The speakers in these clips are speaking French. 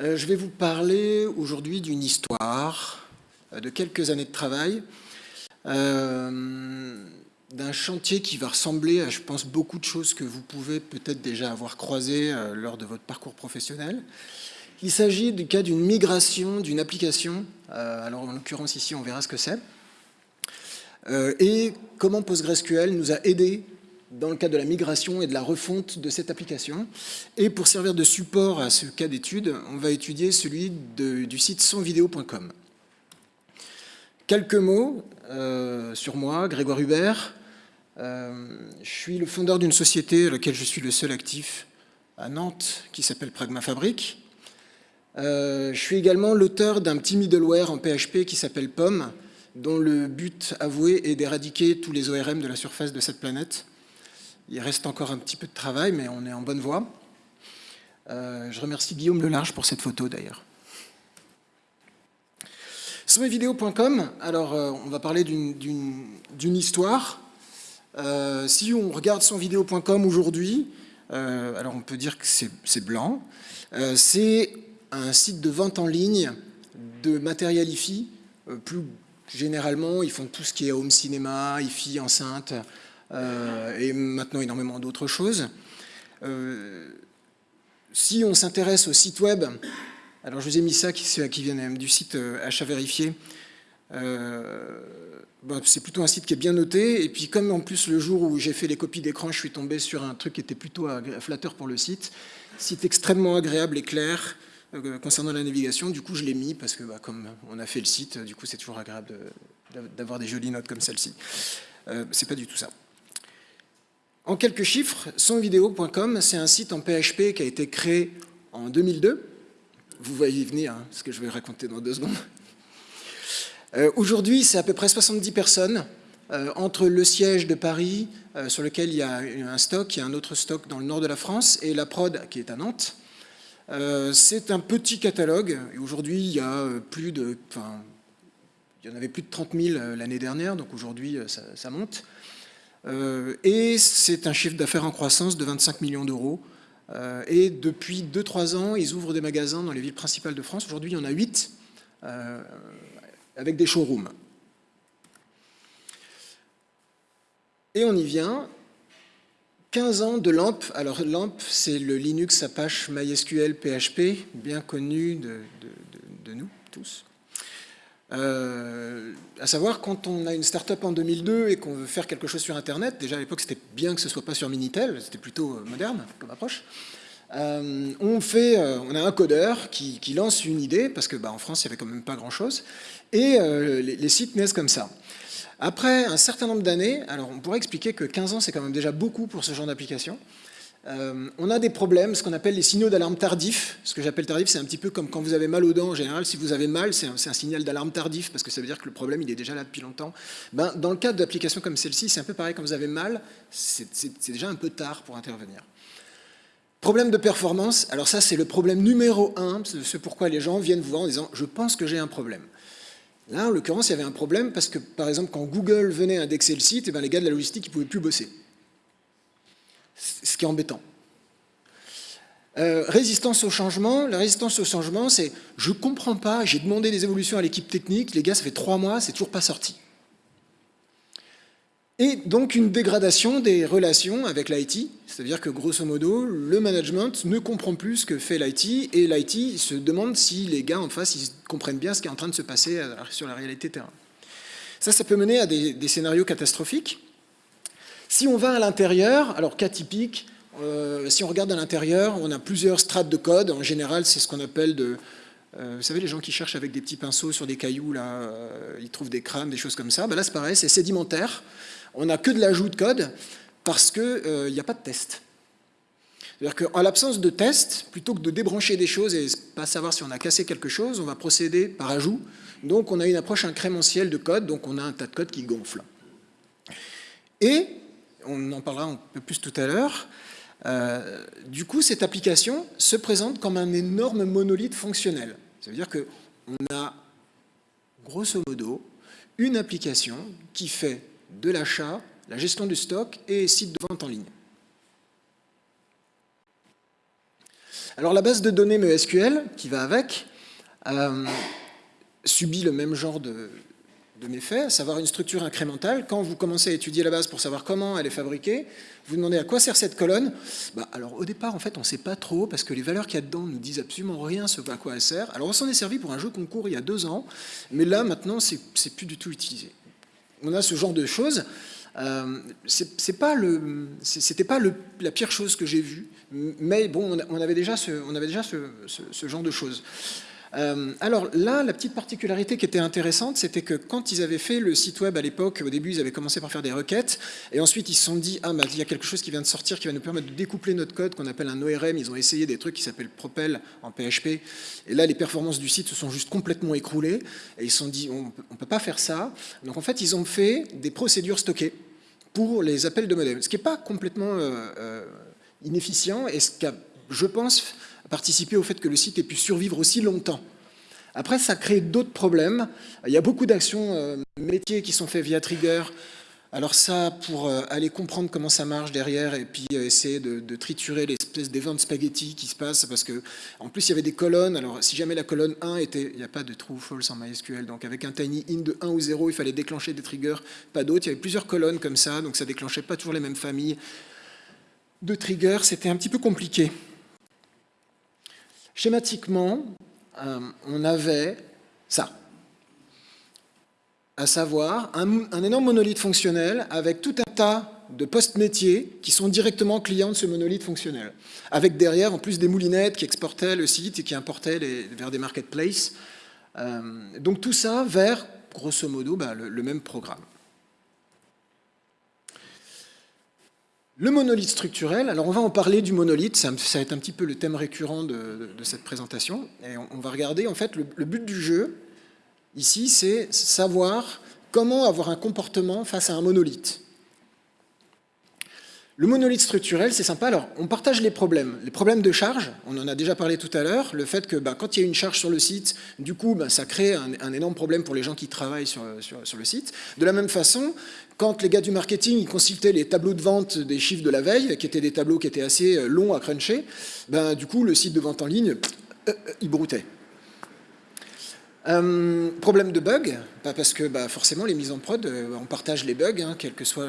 Euh, je vais vous parler aujourd'hui d'une histoire, euh, de quelques années de travail, euh, d'un chantier qui va ressembler à, je pense, beaucoup de choses que vous pouvez peut-être déjà avoir croisées lors de votre parcours professionnel. Il s'agit du cas d'une migration d'une application, alors en l'occurrence ici on verra ce que c'est, et comment PostgreSQL nous a aidé dans le cadre de la migration et de la refonte de cette application. Et pour servir de support à ce cas d'étude, on va étudier celui du site sonvideo.com. Quelques mots euh, sur moi, Grégoire Hubert. Euh, je suis le fondeur d'une société à laquelle je suis le seul actif à Nantes, qui s'appelle Pragma Fabric. Euh, je suis également l'auteur d'un petit middleware en PHP qui s'appelle POM, dont le but avoué est d'éradiquer tous les ORM de la surface de cette planète. Il reste encore un petit peu de travail, mais on est en bonne voie. Euh, je remercie Guillaume Lelarge pour cette photo d'ailleurs. Sommetvideo.com, alors euh, on va parler d'une histoire. Euh, si on regarde sonvideo.com aujourd'hui, alors on peut dire que c'est blanc. c'est un site de vente en ligne de matériel IFI. plus généralement, ils font tout ce qui est home cinéma, IFI, enceinte, et maintenant énormément d'autres choses. Euh, si on s'intéresse au site web, alors je vous ai mis ça, qui, vient du site euh, achat vérifié, bah, c'est plutôt un site qui est bien noté, et puis comme en plus le jour où j'ai fait les copies d'écran, je suis tombé sur un truc qui était plutôt flatteur pour le site, site extrêmement agréable et clair, concernant la navigation, du coup je l'ai mis parce que bah, comme on a fait le site, du coup c'est toujours agréable d'avoir des jolies notes comme celle-ci. c'est pas du tout ça. En quelques chiffres, sonvideo.com, c'est un site en PHP qui a été créé en 2002. Vous voyez venir hein, ce que je vais raconter dans deux secondes. Euh, aujourd'hui, c'est à peu près 70 personnes, euh, entre le siège de Paris, euh, sur lequel il y a un stock, il y a un autre stock dans le nord de la France, et la prod qui est à Nantes. c'est un petit catalogue, aujourd'hui, il y a plus de... Il y en avait plus de 30 000 l'année dernière, donc aujourd'hui, ça monte. Euh, et c'est un chiffre d'affaires en croissance de 25 millions d'euros. Euh, et depuis 2-3 ans, ils ouvrent des magasins dans les villes principales de France. Aujourd'hui, il y en a 8, euh, avec des showrooms. Et on y vient. 15 ans de LAMP. Alors LAMP, c'est le Linux Apache MySQL PHP, bien connu de, de nous tous. Euh, à savoir, quand on a une start-up en 2002 et qu'on veut faire quelque chose sur Internet, déjà à l'époque c'était bien que ce ne soit pas sur Minitel, c'était plutôt euh, moderne comme approche, euh, on, fait, on a un codeur qui, lance une idée, parce que bah, France il n'y avait quand même pas grand-chose, et les, les, sites naissent comme ça. Après un certain nombre d'années, alors on pourrait expliquer que 15 ans c'est quand même déjà beaucoup pour ce genre d'application, euh, on a des problèmes, ce qu'on appelle les signaux d'alarme tardifs. Ce que j'appelle tardif, c'est un petit peu comme quand vous avez mal aux dents en général. Si vous avez mal, c'est un, signal d'alarme tardif parce que ça veut dire que le problème il est déjà là depuis longtemps. Ben, dans le cadre d'applications comme celle-ci, c'est un peu pareil. Quand vous avez mal, c'est déjà un peu tard pour intervenir. Problème de performance, alors ça c'est le problème numéro un, c'est pourquoi les gens viennent vous voir en disant « je pense que j'ai un problème ». Là, en l'occurrence, il y avait un problème parce que, par exemple, quand Google venait indexer le site, et eh ben, les gars de la logistique ne pouvaient plus bosser ce qui est embêtant. Euh, résistance au changement, la résistance au changement, c'est je comprends pas, j'ai demandé des évolutions à l'équipe technique, les gars, ça fait trois mois, c'est toujours pas sorti. Et donc une dégradation des relations avec l'IT, c'est-à-dire que grosso modo, le management ne comprend plus ce que fait l'IT, et l'IT se demande si les gars en face ils comprennent bien ce qui est en train de se passer euh, sur la réalité terrain. Ça, ça peut mener à des scénarios catastrophiques, si on va à l'intérieur, alors cas typique, euh, si on regarde à l'intérieur, on a plusieurs strates de code. En général, c'est ce qu'on appelle de... Euh, vous savez, les gens qui cherchent avec des petits pinceaux sur des cailloux, là, euh, ils trouvent des crânes, des choses comme ça. Ben là, c'est pareil, c'est sédimentaire. On n'a que de l'ajout de code parce qu'il n'y a pas de test. C'est-à-dire qu'en l'absence de test, plutôt que de débrancher des choses et pas savoir si on a cassé quelque chose, on va procéder par ajout. Donc on a une approche incrémentielle de code, donc on a un tas de code qui gonfle. Et on en parlera un peu plus tout à l'heure. Euh, du coup, cette application se présente comme un énorme monolithe fonctionnel. Ça veut dire qu'on a, grosso modo, une application qui fait de l'achat, la gestion du stock et site de vente en ligne. Alors la base de données MySQL, qui va avec, euh, subit le même genre de, de méfaits, à savoir une structure incrémentale. Quand vous commencez à étudier la base pour savoir comment elle est fabriquée, vous demandez à quoi sert cette colonne bah, Alors au départ, en fait, on ne sait pas trop, parce que les valeurs qu'il y a dedans nous disent absolument rien sur à quoi elle sert. Alors on s'en est servi pour un jeu concours il y a deux ans, mais là, maintenant, c'est plus du tout utilisé. On a ce genre de choses. Euh, c'est pas le, c'était pas la pire chose que j'ai vue, mais bon, on avait déjà ce, on avait déjà ce, ce genre de choses. Euh, alors là, la petite particularité qui était intéressante, c'était que quand ils avaient fait le site web à l'époque, au début, ils avaient commencé par faire des requêtes, et ensuite ils se sont dit, ah, bah, il y a quelque chose qui vient de sortir qui va nous permettre de découpler notre code, qu'on appelle un ORM. Ils ont essayé des trucs qui s'appellent Propel en PHP, et là, les performances du site se sont juste complètement écroulées, et ils se sont dit, on ne peut pas faire ça. Donc en fait, ils ont fait des procédures stockées pour les appels de modem, ce qui n'est pas complètement euh, euh, inefficient, et ce qui a, je pense, participer au fait que le site ait pu survivre aussi longtemps. Après, ça crée d'autres problèmes. Il y a beaucoup d'actions euh, métiers qui sont faites via Trigger. Alors ça, pour euh, aller comprendre comment ça marche derrière et puis euh, essayer de, triturer l'espèce d'événements spaghetti qui se passe, parce que en plus il y avait des colonnes, alors si jamais la colonne 1 était, il n'y a pas de true false en MySQL, donc avec un tiny in de 1 ou 0, il fallait déclencher des triggers, pas d'autres, il y avait plusieurs colonnes comme ça, donc ça déclenchait pas toujours les mêmes familles de triggers, c'était un petit peu compliqué. Schématiquement, euh, on avait ça, à savoir un, énorme monolithe fonctionnel avec tout un tas de postes métiers qui sont directement clients de ce monolithe fonctionnel, avec derrière en plus des moulinettes qui exportaient le site et qui importaient vers des marketplaces. Euh, donc tout ça vers, grosso modo, bah, le même programme. Le monolithe structurel, alors on va en parler du monolithe, ça, va être un petit peu le thème récurrent de, cette présentation, et on, va regarder en fait le, but du jeu, ici, c'est savoir comment avoir un comportement face à un monolithe. Le monolithe structurel, c'est sympa. Alors, on partage les problèmes. Les problèmes de charge, on en a déjà parlé tout à l'heure. Le fait que bah, quand il y a une charge sur le site, du coup, bah, ça crée un, énorme problème pour les gens qui travaillent sur, le site. De la même façon, quand les gars du marketing ils consultaient les tableaux de vente des chiffres de la veille, qui étaient des tableaux qui étaient assez euh, longs à cruncher, ben, du coup, le site de vente en ligne, euh, euh, il broutait. problème de bug, bah, parce que forcément, les mises en prod, on partage les bugs, hein, quel que soit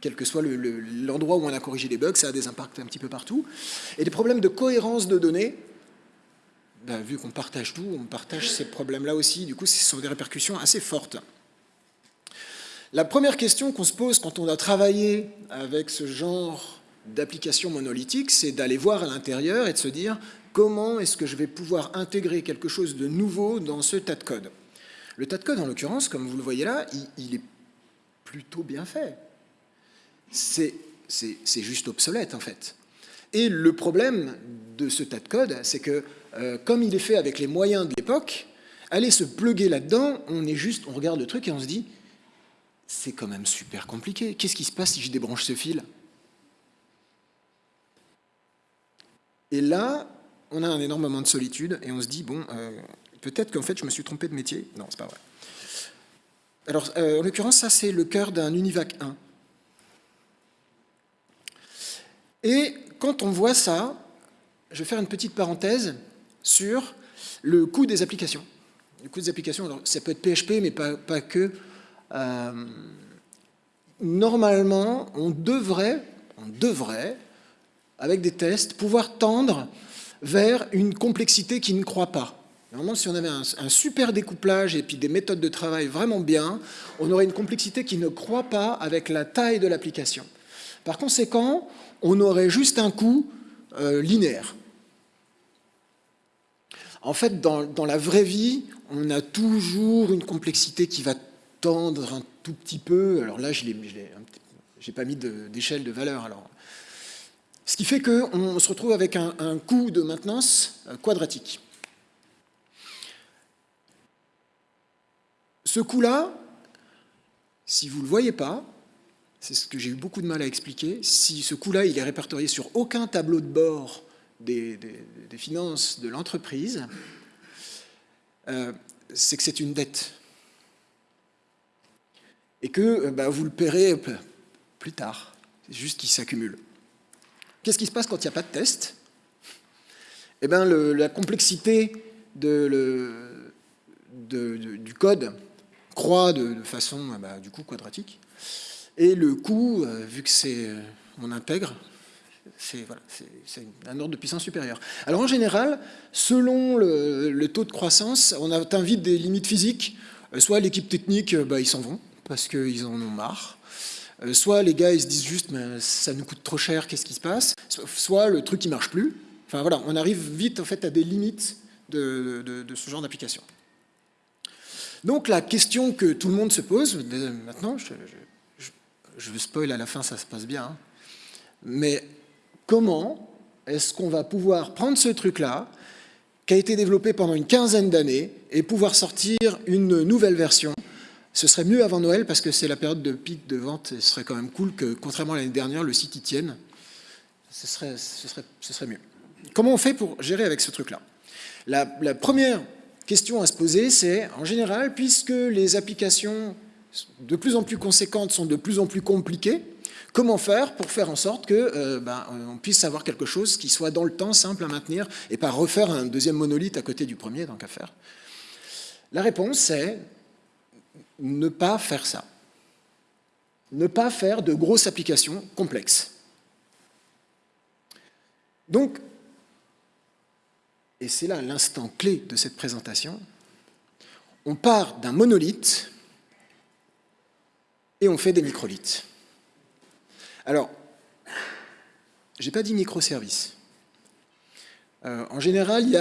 quel que soit l'endroit où on a corrigé les bugs, ça a des impacts un petit peu partout. Et des problèmes de cohérence de données, ben, vu qu'on partage tout, on partage ces problèmes-là aussi, du coup, ce sont des répercussions assez fortes. La première question qu'on se pose quand on a travaillé avec ce genre d'application monolithique, c'est d'aller voir à l'intérieur et de se dire comment est-ce que je vais pouvoir intégrer quelque chose de nouveau dans ce tas de code? Le tas de code, en l'occurrence, comme vous le voyez là, il est plutôt bien fait c'est juste obsolète en fait. Et le problème de ce tas de code, c'est que euh, comme il est fait avec les moyens de l'époque, aller se pluguer là-dedans, on est juste, on regarde le truc et on se dit, c'est quand même super compliqué. Qu'est-ce qui se passe si je débranche ce fil? Et là, on a un énorme moment de solitude et on se dit, bon, euh, peut-être qu'en fait je me suis trompé de métier. Non, c'est pas vrai. Alors, euh, en l'occurrence, ça c'est le cœur d'un Univac 1. Et quand on voit ça, je vais faire une petite parenthèse sur le coût des applications. Le coût des applications, ça peut être PHP, mais pas, que. Euh, normalement, on devrait, on devrait, avec des tests, pouvoir tendre vers une complexité qui ne croît pas. Normalement, si on avait un, un, super découplage et puis des méthodes de travail vraiment bien, on aurait une complexité qui ne croît pas avec la taille de l'application. Par conséquent, on aurait juste un coût euh, linéaire. En fait, dans, la vraie vie, on a toujours une complexité qui va tendre un tout petit peu. Alors là, je n'ai pas mis d'échelle de, valeur. Alors. Ce qui fait qu'on se retrouve avec un, coût de maintenance euh, quadratique. Ce coût-là, si vous ne le voyez pas, c'est ce que j'ai eu beaucoup de mal à expliquer. Si ce coût-là, il est répertorié sur aucun tableau de bord des, finances de l'entreprise, euh, c'est que c'est une dette. Et que euh, bah, vous le paierez plus tard. C'est juste qu'il s'accumule. qu'est-ce qui se passe quand il n'y a pas de test? Eh bien, la complexité du code croît de, façon bah, du coup quadratique. Et le coût, euh, vu que c'est euh, on intègre, c'est voilà, un ordre de puissance supérieur. Alors en général, selon le, taux de croissance, on atteint vite des limites physiques. Euh, soit l'équipe technique, bah, ils s'en vont parce qu'ils en ont marre. Soit les gars, ils se disent juste, mais ça nous coûte trop cher, qu'est-ce qui se passe? Soit le truc, qui marche plus. Enfin voilà, on arrive vite en fait à des limites de, de ce genre d'application. Donc la question que tout le monde se pose, maintenant, je, je spoil à la fin, ça se passe bien, hein, mais comment est-ce qu'on va pouvoir prendre ce truc-là, qui a été développé pendant une quinzaine d'années, et pouvoir sortir une nouvelle version? Ce serait mieux avant Noël parce que c'est la période de pic de vente et ce serait quand même cool que, contrairement à l'année dernière, le site y tienne. Ce serait, ce, serait, ce serait, mieux. Comment on fait pour gérer avec ce truc-là? La, première question à se poser, c'est, en général, puisque les applications de plus en plus conséquentes sont de plus en plus compliquées, comment faire pour faire en sorte que euh, ben, on puisse avoir quelque chose qui soit dans le temps simple à maintenir et pas refaire un deuxième monolithe à côté du premier, tant qu'à faire? La réponse, c'est ne pas faire ça. Ne pas faire de grosses applications complexes. Donc, et c'est là l'instant clé de cette présentation, on part d'un monolithe et on fait des microlithes. Alors, je n'ai pas dit microservices. Euh, en général, il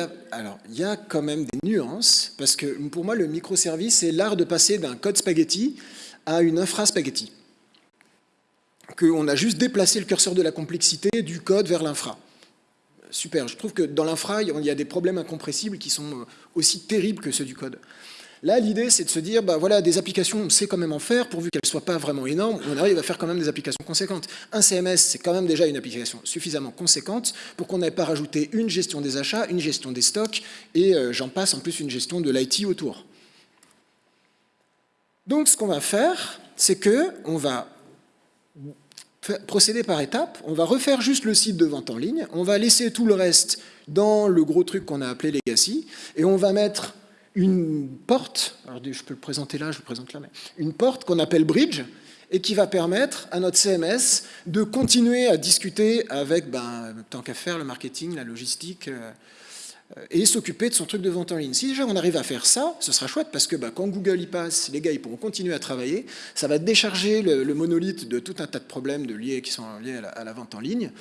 y, a, quand même des nuances, parce que pour moi, le microservice, c'est l'art de passer d'un code spaghetti à une infra-spaghetti. Qu'on a juste déplacé le curseur de la complexité du code vers l'infra super. Je trouve que dans l'infra, il y a des problèmes incompressibles qui sont euh, aussi terribles que ceux du code. Là, l'idée, c'est de se dire, bah voilà, des applications, on sait quand même en faire, pourvu qu'elles ne soient pas vraiment énormes, on arrive à faire quand même des applications conséquentes. Un CMS, c'est quand même déjà une application suffisamment conséquente pour qu'on n'ait pas rajouté une gestion des achats, une gestion des stocks, et euh, j'en passe en plus une gestion de l'IT autour. Donc, ce qu'on va faire, c'est que on va procéder par étapes. On va refaire juste le site de vente en ligne, on va laisser tout le reste dans le gros truc qu'on a appelé Legacy, et on va mettre une porte, alors je peux le présenter là, je le présente là, mais une porte qu'on appelle Bridge, et qui va permettre à notre CMS de continuer à discuter avec, ben, tant qu'à faire, le marketing, la logistique, euh, et s'occuper de son truc de vente en ligne. Si déjà on arrive à faire ça, ce sera chouette parce que bah, quand Google y passe, les gars ils pourront continuer à travailler, ça va décharger le, monolithe de tout un tas de problèmes de liés, qui sont liés à la, vente en ligne.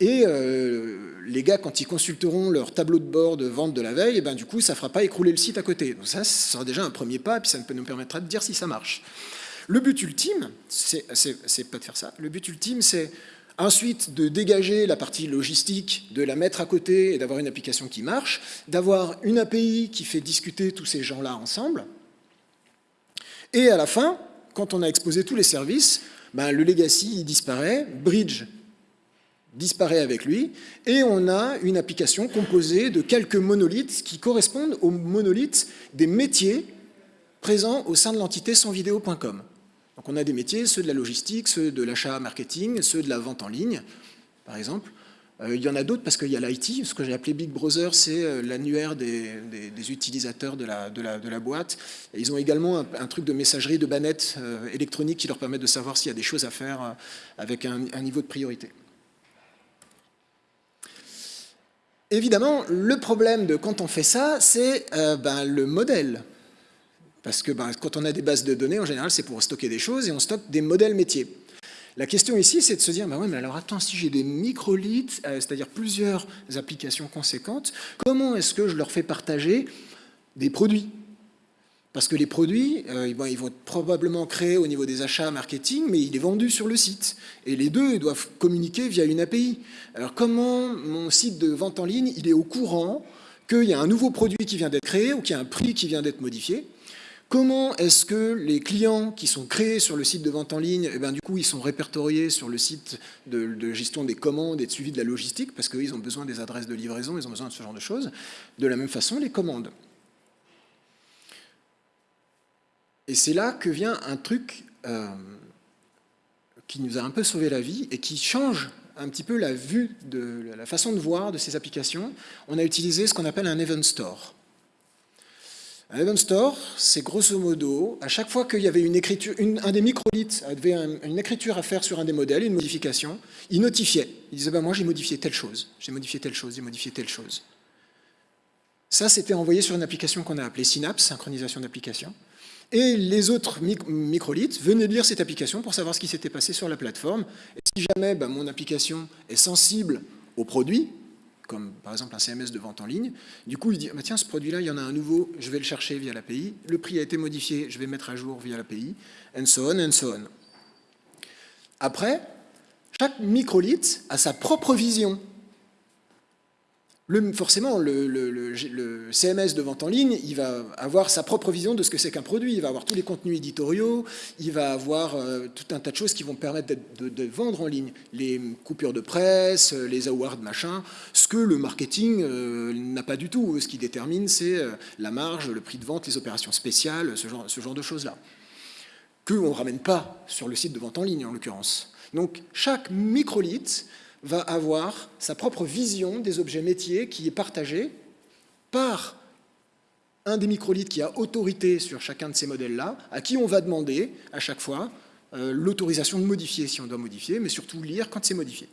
Et euh, les gars, quand ils consulteront leur tableau de bord de vente de la veille, et eh ben, du coup, ça ne fera pas écrouler le site à côté. Donc ça, sera déjà un premier pas, et puis ça nous permettra de dire si ça marche. Le but ultime, c'est pas de faire ça. Le but ultime, c'est Ensuite, de dégager la partie logistique, de la mettre à côté et d'avoir une application qui marche, d'avoir une API qui fait discuter tous ces gens-là ensemble. Et à la fin, quand on a exposé tous les services, ben, le legacy disparaît, Bridge disparaît avec lui, et on a une application composée de quelques monolithes qui correspondent aux monolithes des métiers présents au sein de l'entité sonvideo.com. Donc on a des métiers, ceux de la logistique, ceux de l'achat marketing, ceux de la vente en ligne, par exemple. Euh, il y en a d'autres parce qu'il y a l'IT, ce que j'ai appelé Big Brother, c'est euh, l'annuaire des, utilisateurs de la, boîte. ils ont également un, truc de messagerie de bannettes euh, électroniques qui leur permet de savoir s'il y a des choses à faire avec un, niveau de priorité. Évidemment, le problème de quand on fait ça, c'est ben, le modèle. Parce que ben, quand on a des bases de données, en général, c'est pour stocker des choses et on stocke des modèles métiers. La question ici, c'est de se dire, bah ouais, mais alors attends, si j'ai des microliths, euh, c'est-à-dire plusieurs applications conséquentes, comment est-ce que je leur fais partager des produits? Parce que les produits, euh, ils vont être probablement créés au niveau des achats marketing, mais il est vendu sur le site. Et les deux ils doivent communiquer via une API. Alors comment mon site de vente en ligne, il est au courant qu'il y a un nouveau produit qui vient d'être créé ou qu'il y a un prix qui vient d'être modifié? Comment est-ce que les clients qui sont créés sur le site de vente en ligne, eh ben, du coup, ils sont répertoriés sur le site de, gestion des commandes et de suivi de la logistique, parce qu'ils ont besoin des adresses de livraison, ils ont besoin de ce genre de choses. De la même façon, les commandes. Et c'est là que vient un truc euh, qui nous a un peu sauvé la vie et qui change un petit peu la vue, de la façon de voir de ces applications, on a utilisé ce qu'on appelle un event store. Un event store, c'est grosso modo, à chaque fois qu'il y avait une écriture, un des microlithes avait une écriture à faire sur un des modèles, une modification, il notifiait. Il disait, ben moi j'ai modifié telle chose, j'ai modifié telle chose, j'ai modifié telle chose. Ça, c'était envoyé sur une application qu'on a appelée Synapse, synchronisation d'application. Et les autres microlithes venaient lire cette application pour savoir ce qui s'était passé sur la plateforme. Et si jamais ben, mon application est sensible au produit, comme par exemple un CMS de vente en ligne, du coup il dit bah, tiens ce produit-là, il y en a un nouveau, je vais le chercher via l'API, le prix a été modifié, je vais mettre à jour via l'API, and so on, and so on. Après, chaque microlith a sa propre vision forcément, le, CMS de vente en ligne, il va avoir sa propre vision de ce que c'est qu'un produit. Il va avoir tous les contenus éditoriaux, il va avoir euh, tout un tas de choses qui vont permettre de, vendre en ligne. Les coupures de presse, les awards, machin, ce que le marketing euh, n'a pas du tout. Ce qui détermine, c'est euh, la marge, le prix de vente, les opérations spéciales, ce genre, de choses-là. Que on ne ramène pas sur le site de vente en ligne, en l'occurrence. Donc, chaque microlith va avoir sa propre vision des objets métiers qui est partagée par un des microlithes qui a autorité sur chacun de ces modèles-là, à qui on va demander à chaque fois euh, l'autorisation de modifier si on doit modifier, mais surtout lire quand c'est modifié.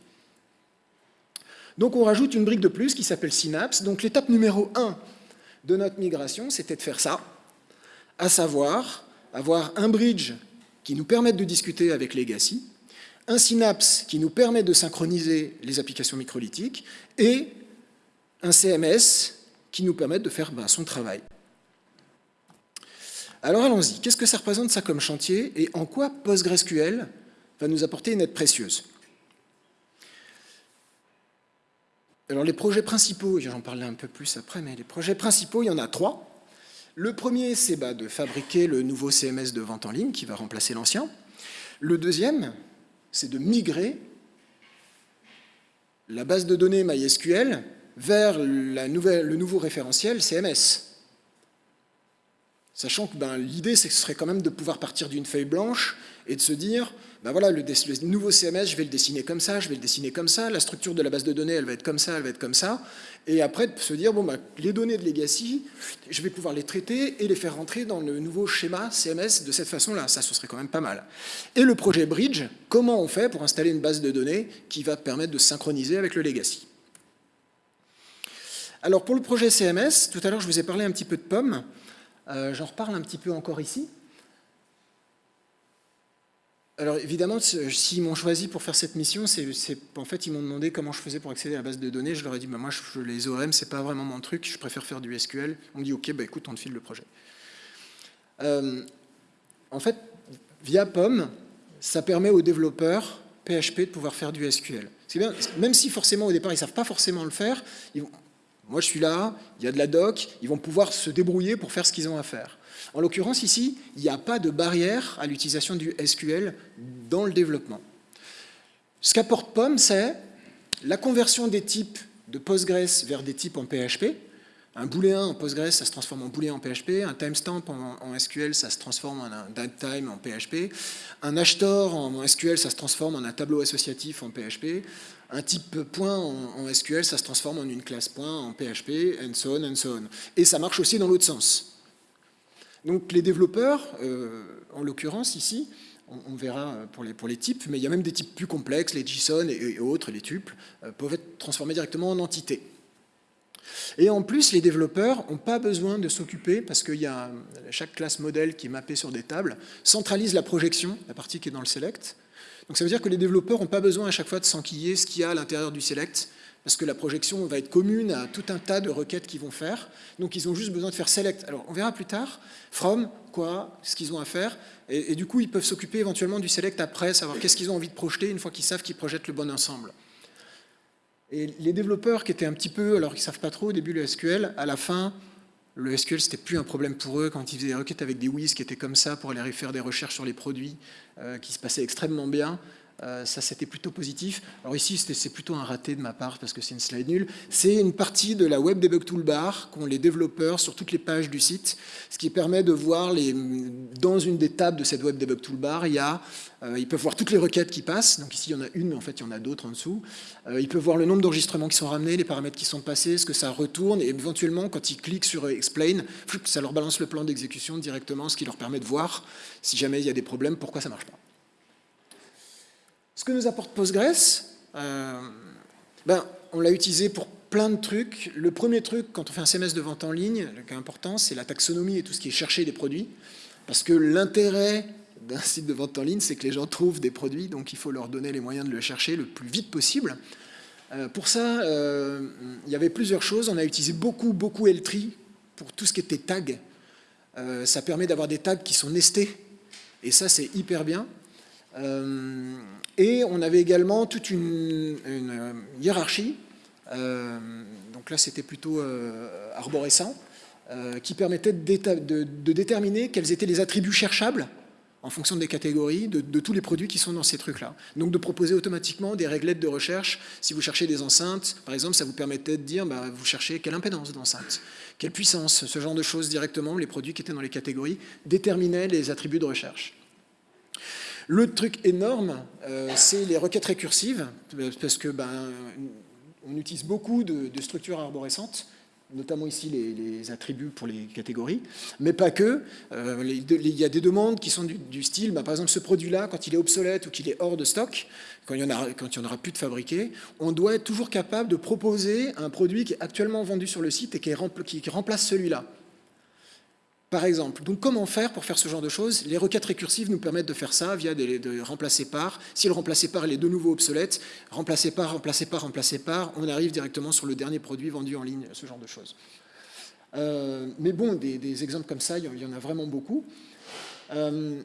Donc on rajoute une brique de plus qui s'appelle Synapse. Donc l'étape numéro 1 de notre migration, c'était de faire ça, à savoir avoir un bridge qui nous permette de discuter avec Legacy, un synapse qui nous permet de synchroniser les applications microlithiques et un CMS qui nous permet de faire ben, son travail. Alors allons-y, qu'est-ce que ça représente ça comme chantier et en quoi PostgreSQL va nous apporter une aide précieuse? Alors les projets principaux, j'en parlerai un peu plus après, mais les projets principaux, il y en a trois. Le premier, c'est bah, de fabriquer le nouveau CMS de vente en ligne qui va remplacer l'ancien. Le deuxième, c'est de migrer la base de données MySQL vers le nouveau référentiel CMS. Sachant que ben, l'idée, ce serait quand même de pouvoir partir d'une feuille blanche et de se dire, ben voilà, le, nouveau CMS, je vais le dessiner comme ça, je vais le dessiner comme ça, la structure de la base de données, elle va être comme ça, elle va être comme ça, et après se dire, bon, ben, les données de legacy, je vais pouvoir les traiter et les faire rentrer dans le nouveau schéma CMS de cette façon-là, ça, ce serait quand même pas mal. Et le projet Bridge, comment on fait pour installer une base de données qui va permettre de synchroniser avec le legacy? Alors pour le projet CMS, tout à l'heure je vous ai parlé un petit peu de POM, euh, j'en reparle un petit peu encore ici. Alors évidemment, s'ils m'ont choisi pour faire cette mission, c'est en fait ils m'ont demandé comment je faisais pour accéder à la base de données. Je leur ai dit, bah, moi je, les ORM, c'est pas vraiment mon truc, je préfère faire du SQL. On me dit, ok, bah, écoute, on te file le projet. Euh, en fait, via POM, ça permet aux développeurs PHP de pouvoir faire du SQL. Même si forcément au départ ils ne savent pas forcément le faire, moi, je suis là, il y a de la doc, ils vont pouvoir se débrouiller pour faire ce qu'ils ont à faire. En l'occurrence, ici, il n'y a pas de barrière à l'utilisation du SQL dans le développement. Ce qu'apporte POM, c'est la conversion des types de Postgres vers des types en PHP. Un booléen en Postgres, ça se transforme en booléen en PHP. Un timestamp en, SQL, ça se transforme en un datetime en PHP. Un hashtor en SQL, ça se transforme en un tableau associatif en PHP un type point en, SQL, ça se transforme en une classe point en PHP, and so on, and so on. Et ça marche aussi dans l'autre sens. Donc les développeurs, euh, en l'occurrence ici, on, verra pour les, pour les types, mais il y a même des types plus complexes, les JSON et, autres, les tuples, euh, peuvent être transformés directement en entités. Et en plus, les développeurs n'ont pas besoin de s'occuper, parce que y a, chaque classe modèle qui est mappée sur des tables centralise la projection, la partie qui est dans le select, donc ça veut dire que les développeurs n'ont pas besoin à chaque fois de s'enquiller ce qu'il y a à l'intérieur du select, parce que la projection va être commune à tout un tas de requêtes qu'ils vont faire. Donc ils ont juste besoin de faire select. Alors on verra plus tard, from, quoi, ce qu'ils ont à faire, et, du coup ils peuvent s'occuper éventuellement du select après, savoir qu'est-ce qu'ils ont envie de projeter une fois qu'ils savent qu'ils projettent le bon ensemble. Et les développeurs qui étaient un petit peu, alors qu'ils ne savent pas trop au début le SQL, à la fin, le SQL, c'était plus un problème pour eux quand ils faisaient des requêtes avec des WIS qui étaient comme ça pour aller faire des recherches sur les produits, euh, qui se passaient extrêmement bien. Euh, ça, c'était plutôt positif. Alors ici, c'est plutôt un raté de ma part parce que c'est une slide nulle. C'est une partie de la Web Debug Toolbar qu'ont les développeurs sur toutes les pages du site, ce qui permet de voir les, dans une des tables de cette Web Debug Toolbar, il y a, euh, ils peuvent voir toutes les requêtes qui passent. Donc ici, il y en a une, mais en fait, il y en a d'autres en dessous. Euh, ils peuvent voir le nombre d'enregistrements qui sont ramenés, les paramètres qui sont passés, ce que ça retourne, et éventuellement, quand ils cliquent sur Explain, ça leur balance le plan d'exécution directement, ce qui leur permet de voir, si jamais il y a des problèmes, pourquoi ça ne marche pas. Ce que nous apporte Postgres, euh, ben, on l'a utilisé pour plein de trucs. Le premier truc, quand on fait un CMS de vente en ligne, le cas important, c'est la taxonomie et tout ce qui est chercher des produits. Parce que l'intérêt d'un site de vente en ligne, c'est que les gens trouvent des produits, donc il faut leur donner les moyens de le chercher le plus vite possible. Euh, pour ça, euh, il y avait plusieurs choses. On a utilisé beaucoup, beaucoup L-Tree pour tout ce qui était tag. ça permet d'avoir des tags qui sont nestés, et ça, c'est hyper bien. Et on avait également toute une, euh, hiérarchie, euh, donc là c'était plutôt euh, arborescent, qui permettait de, déterminer quels étaient les attributs cherchables en fonction des catégories de, tous les produits qui sont dans ces trucs-là. Donc de proposer automatiquement des réglettes de recherche. Si vous cherchez des enceintes, par exemple, ça vous permettait de dire, bah, vous cherchez quelle impédance d'enceinte, quelle puissance, ce genre de choses directement, les produits qui étaient dans les catégories déterminaient les attributs de recherche. Le truc énorme, euh, c'est les requêtes récursives, parce que ben, on utilise beaucoup de, structures arborescentes, notamment ici les, attributs pour les catégories, mais pas que. Euh, il y a des demandes qui sont du, style, ben, par exemple ce produit-là, quand il est obsolète ou qu'il est hors de stock, quand il n'y en, aura plus de fabriqué, on doit être toujours capable de proposer un produit qui est actuellement vendu sur le site et qui remplace celui-là. Par exemple, donc comment faire pour faire ce genre de choses? Les requêtes récursives nous permettent de faire ça via des, de remplacer par. Si le remplacer par est de nouveau obsolète, remplacer par, remplacer par, remplacer par, on arrive directement sur le dernier produit vendu en ligne, ce genre de choses. Euh, mais bon, des, exemples comme ça, il y en a vraiment beaucoup. Euh,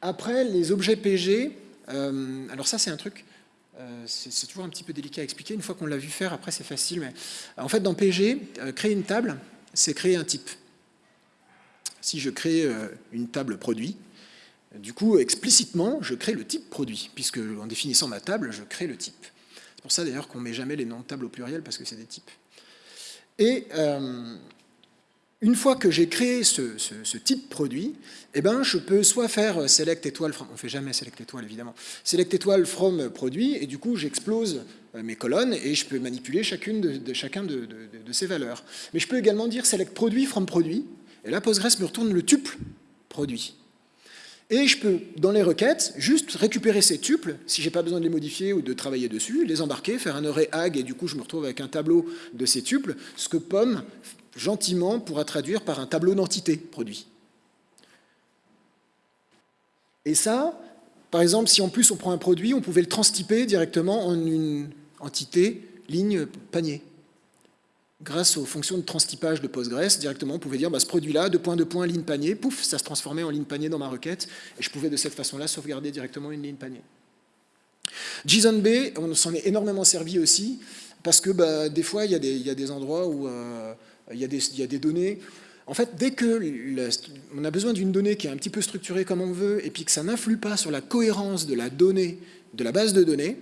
après, les objets PG, euh, alors ça c'est un truc, c'est toujours un petit peu délicat à expliquer. Une fois qu'on l'a vu faire, après c'est facile. Mais en fait, dans PG, créer une table, c'est créer un type si je crée euh, une table produit, du coup, explicitement, je crée le type produit, puisque en définissant ma table, je crée le type. C'est pour ça d'ailleurs qu'on ne met jamais les noms de table au pluriel, parce que c'est des types. Et euh, une fois que j'ai créé ce, type produit, eh ben, je peux soit faire select étoile from, on fait jamais select étoile évidemment, select étoile from produit, et du coup j'explose euh, mes colonnes et je peux manipuler chacune de, de ces valeurs. Mais je peux également dire select produit from produit, et là, Postgres me retourne le tuple produit. Et je peux, dans les requêtes, juste récupérer ces tuples, si je n'ai pas besoin de les modifier ou de travailler dessus, les embarquer, faire un array ag, et du coup je me retrouve avec un tableau de ces tuples, ce que POM, gentiment, pourra traduire par un tableau d'entité produit. Et ça, par exemple, si en plus on prend un produit, on pouvait le transtyper directement en une entité ligne panier grâce aux fonctions de transtypage de Postgres, directement, on pouvait dire bah, ce produit-là, de point de point, ligne panier, pouf, ça se transformait en ligne panier dans ma requête, et je pouvais de cette façon-là sauvegarder directement une ligne panier. JSONB, on s'en est énormément servi aussi, parce que bah, des fois, il y, a des, endroits où euh, il, y a des, données en fait, dès que on a besoin d'une donnée qui est un petit peu structurée comme on veut, et puis que ça n'influe pas sur la cohérence de la donnée, de la base de données,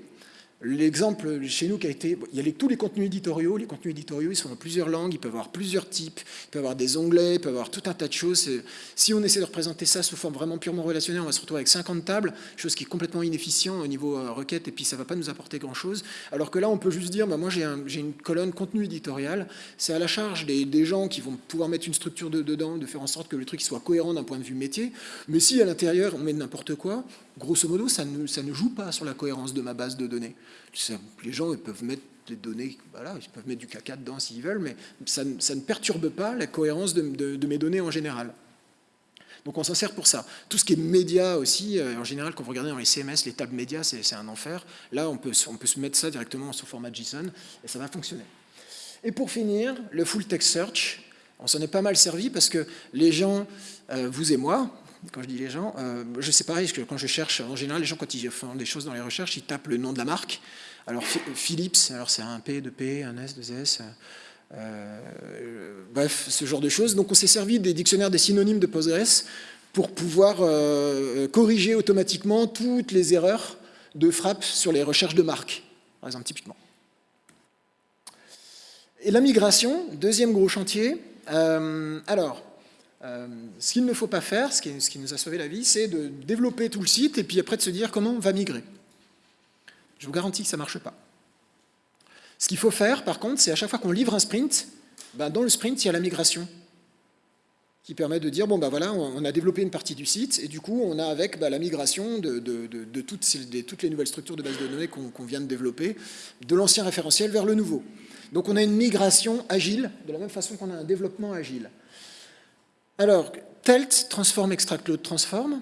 L'exemple chez nous qui a été, il y a tous les contenus éditoriaux, les contenus éditoriaux ils sont dans plusieurs langues, ils peuvent avoir plusieurs types, ils peuvent avoir des onglets, ils peuvent avoir tout un tas de choses. Si on essaie de représenter ça sous forme vraiment purement relationnelle, on va se retrouver avec 50 tables, chose qui est complètement inefficient au niveau euh, requête, et puis ça ne va pas nous apporter grand chose. Alors que là on peut juste dire, bah, moi j'ai une colonne contenu éditorial, c'est à la charge des, gens qui vont pouvoir mettre une structure dedans, de faire en sorte que le truc soit cohérent d'un point de vue métier, mais si à l'intérieur on met n'importe quoi, grosso modo, ça ne, joue pas sur la cohérence de ma base de données. Les gens ils peuvent mettre des données, voilà, ils peuvent mettre du caca dedans s'ils veulent, mais ça, ne perturbe pas la cohérence de, mes données en général. Donc on s'en sert pour ça. Tout ce qui est média aussi, euh, en général, quand vous regardez dans les CMS, les tables médias, c'est un enfer. Là, on peut, on peut se mettre ça directement sous format JSON et ça va fonctionner. Et pour finir, le full text search, on s'en est pas mal servi parce que les gens, euh, vous et moi, quand je dis les gens, euh, je sais pareil, parce que quand je cherche, en général, les gens, quand ils font des choses dans les recherches, ils tapent le nom de la marque. Alors, Philips, alors c'est un P, 2P, un S, 2S, euh, bref, ce genre de choses. Donc, on s'est servi des dictionnaires des synonymes de Postgres pour pouvoir euh, corriger automatiquement toutes les erreurs de frappe sur les recherches de marques, par exemple, typiquement. Et la migration, deuxième gros chantier. Euh, alors, euh, ce qu'il ne faut pas faire, ce qui, nous a sauvé la vie, c'est de développer tout le site et puis après de se dire comment on va migrer. Je vous garantis que ça ne marche pas. Ce qu'il faut faire, par contre, c'est à chaque fois qu'on livre un sprint, ben dans le sprint, il y a la migration qui permet de dire, bon ben voilà, on a développé une partie du site, et du coup, on a avec ben, la migration de, toutes, les nouvelles structures de base de données qu'on vient de développer, de l'ancien référentiel vers le nouveau. Donc on a une migration agile, de la même façon qu'on a un développement agile. Alors, TELT, Transform, Extract, Load, Transform,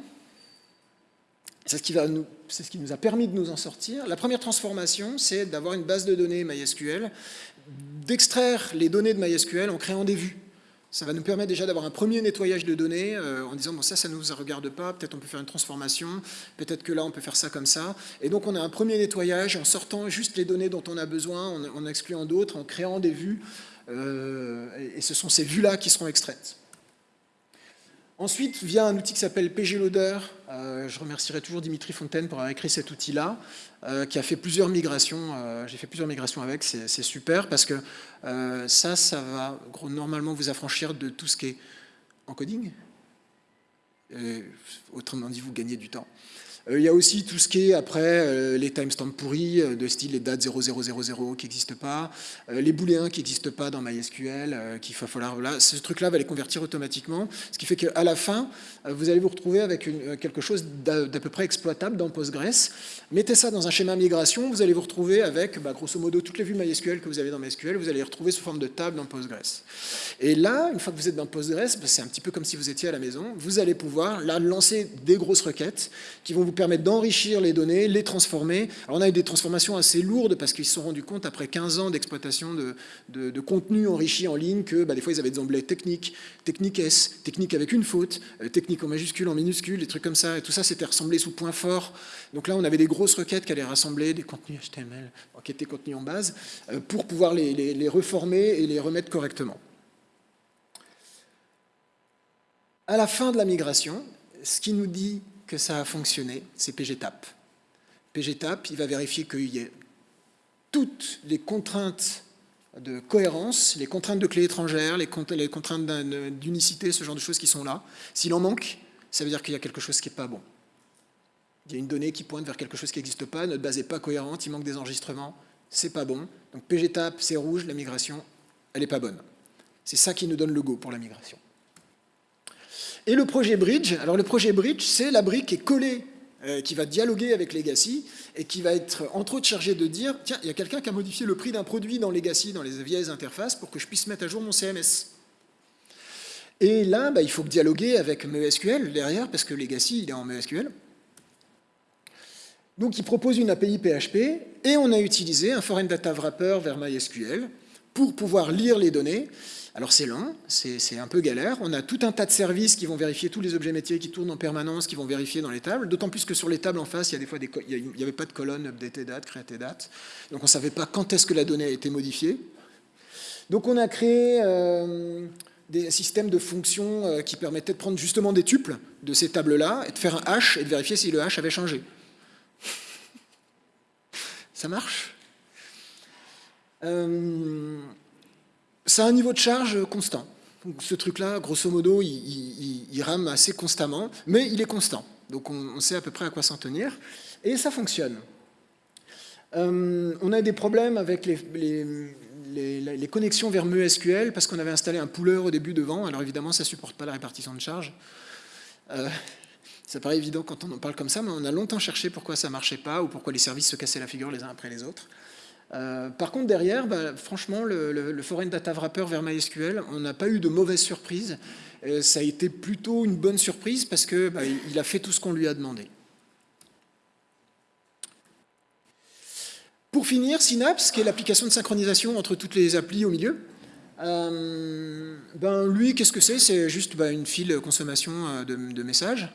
c'est ce, qui ce qui nous a permis de nous en sortir. La première transformation, c'est d'avoir une base de données MySQL, d'extraire les données de MySQL en créant des vues. Ça va nous permettre déjà d'avoir un premier nettoyage de données euh, en disant bon ça, ça ne nous regarde pas, peut-être on peut faire une transformation, peut-être que là on peut faire ça comme ça. Et donc on a un premier nettoyage en sortant juste les données dont on a besoin, en, excluant d'autres, en créant des vues. Euh, et ce sont ces vues-là qui seront extraites. Ensuite vient un outil qui s'appelle pgloader. Euh, je remercierai toujours Dimitri Fontaine pour avoir écrit cet outil-là, euh, qui a fait plusieurs migrations. Euh, j'ai fait plusieurs migrations avec, c'est super parce que ça, ça va normalement vous affranchir de tout ce qui est encoding. autrement dit, vous gagnez du temps. Euh, il y a aussi tout ce qui est après euh, les timestamps pourris, euh, de style les dates 0000 qui n'existent pas, les booléens qui n'existent pas dans MySQL, qu'il va falloir, voilà, ce truc-là va les convertir automatiquement, ce qui fait qu'à la fin, vous allez vous retrouver avec quelque chose d'à peu près exploitable dans Postgres. Mettez ça dans un schéma migration, vous allez vous retrouver avec, bah, grosso modo, toutes les vues MySQL que vous avez dans MySQL, vous allez les retrouver sous forme de table dans Postgres. Et là, une fois que vous êtes dans Postgres, bah, c'est un petit peu comme si vous étiez à la maison, vous allez pouvoir là lancer des grosses requêtes qui vont vous permettre d'enrichir les données, les transformer. Alors on a eu des transformations assez lourdes parce qu'ils se sont rendus compte après 15 ans d'exploitation de, de, contenu enrichi en ligne que bah, des fois ils avaient des onglets techniques, technique S, technique avec une faute, euh, technique en majuscule, en minuscule, des trucs comme ça. Et tout ça c'était rassemblé sous point fort. Donc là on avait des grosses requêtes qui allaient rassembler des contenus HTML qui étaient contenus en base euh, pour pouvoir les, les reformer et les remettre correctement. À la fin de la migration, ce qui nous dit que ça a fonctionné, c'est PGTAP. PGTAP, il va vérifier qu'il y ait toutes les contraintes de cohérence, les contraintes de clés étrangères, les contraintes d'unicité, ce genre de choses qui sont là. S'il en manque, ça veut dire qu'il y a quelque chose qui n'est pas bon. Il y a une donnée qui pointe vers quelque chose qui n'existe pas, notre base n'est pas cohérente, il manque des enregistrements, c'est pas bon. Donc PGTAP, c'est rouge, la migration, elle n'est pas bonne. C'est ça qui nous donne le go pour la migration. Et le projet Bridge, alors le projet Bridge, c'est la brique qui est collée, euh, qui va dialoguer avec Legacy et qui va être entre autres chargée de dire tiens, il y a quelqu'un qui a modifié le prix d'un produit dans Legacy, dans les vieilles interfaces, pour que je puisse mettre à jour mon CMS. Et là, bah, il faut dialoguer avec MySQL derrière, parce que Legacy, il est en MySQL. Donc il propose une API PHP, et on a utilisé un Foreign Data Wrapper vers MySQL pour pouvoir lire les données alors c'est lent, c'est un peu galère. On a tout un tas de services qui vont vérifier tous les objets métiers qui tournent en permanence, qui vont vérifier dans les tables. D'autant plus que sur les tables en face, il y a des fois n'y avait pas de colonne updated date, created date. Donc on ne savait pas quand est-ce que la donnée a été modifiée. Donc on a créé euh, des systèmes de fonctions euh, qui permettaient de prendre justement des tuples de ces tables-là et de faire un hash et de vérifier si le hash avait changé. Ça marche? Euh, ça a un niveau de charge constant. ce truc-là, grosso modo, il, rame assez constamment, mais il est constant. Donc on, sait à peu près à quoi s'en tenir. Et ça fonctionne. Euh, on a des problèmes avec les, connexions vers MySQL parce qu'on avait installé un pooler au début devant. Alors évidemment, ça ne supporte pas la répartition de charge. Euh, ça paraît évident quand on en parle comme ça, mais on a longtemps cherché pourquoi ça ne marchait pas ou pourquoi les services se cassaient la figure les uns après les autres. Euh, par contre, derrière, bah, franchement, le, Foreign Data Wrapper vers MySQL, on n'a pas eu de mauvaise surprise. Euh, ça a été plutôt une bonne surprise parce qu'il bah, a fait tout ce qu'on lui a demandé. Pour finir, Synapse, qui est l'application de synchronisation entre toutes les applis au milieu, euh, ben lui, qu'est-ce que c'est? C'est juste bah, une file consommation de, de messages.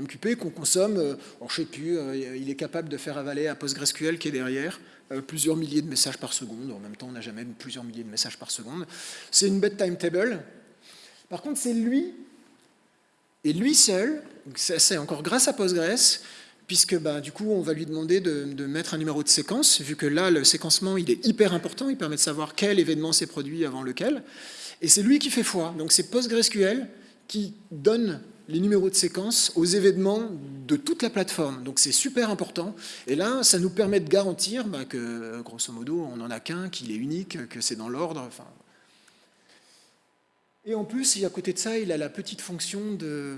MQP qu'on consomme, je ne sais plus, il est capable de faire avaler à PostgreSQL qui est derrière, euh, plusieurs milliers de messages par seconde. En même temps, on n'a jamais plusieurs milliers de messages par seconde. C'est une bête timetable. Par contre, c'est lui, et lui seul, c'est encore grâce à Postgres, puisque bah, du coup, on va lui demander de, mettre un numéro de séquence, vu que là, le séquencement, il est hyper important, il permet de savoir quel événement s'est produit avant lequel, et c'est lui qui fait foi. Donc c'est PostgreSQL qui donne les numéros de séquence aux événements de toute la plateforme. Donc c'est super important. Et là, ça nous permet de garantir bah, que, grosso modo, on n'en a qu'un, qu'il est unique, que c'est dans l'ordre. Enfin, et en plus, à côté de ça, il a la petite fonction de,